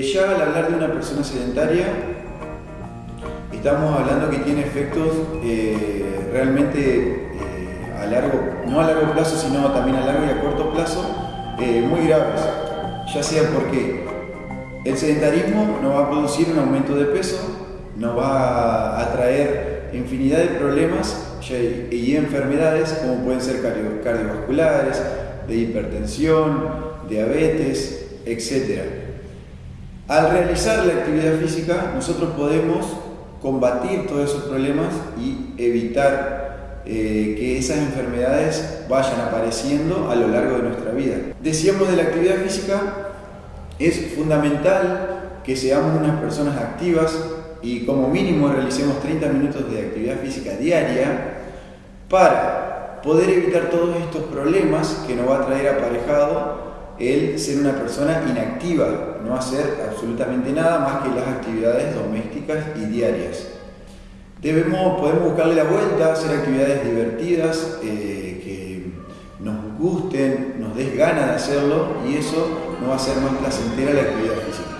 Ya al hablar de una persona sedentaria, estamos hablando que tiene efectos eh, realmente eh, a largo, no a largo plazo, sino también a largo y a corto plazo, eh, muy graves. Ya sea porque el sedentarismo no va a producir un aumento de peso, nos va a traer infinidad de problemas y enfermedades como pueden ser cardiovasculares, de hipertensión, diabetes, etc. Al realizar la actividad física, nosotros podemos combatir todos esos problemas y evitar eh, que esas enfermedades vayan apareciendo a lo largo de nuestra vida. Decíamos de la actividad física, es fundamental que seamos unas personas activas y como mínimo realicemos 30 minutos de actividad física diaria para poder evitar todos estos problemas que nos va a traer aparejado el ser una persona inactiva, no hacer absolutamente nada más que las actividades domésticas y diarias. Debemos, podemos buscarle la vuelta, hacer actividades divertidas, eh, que nos gusten, nos des ganas de hacerlo y eso nos va a hacer más placentera la actividad física.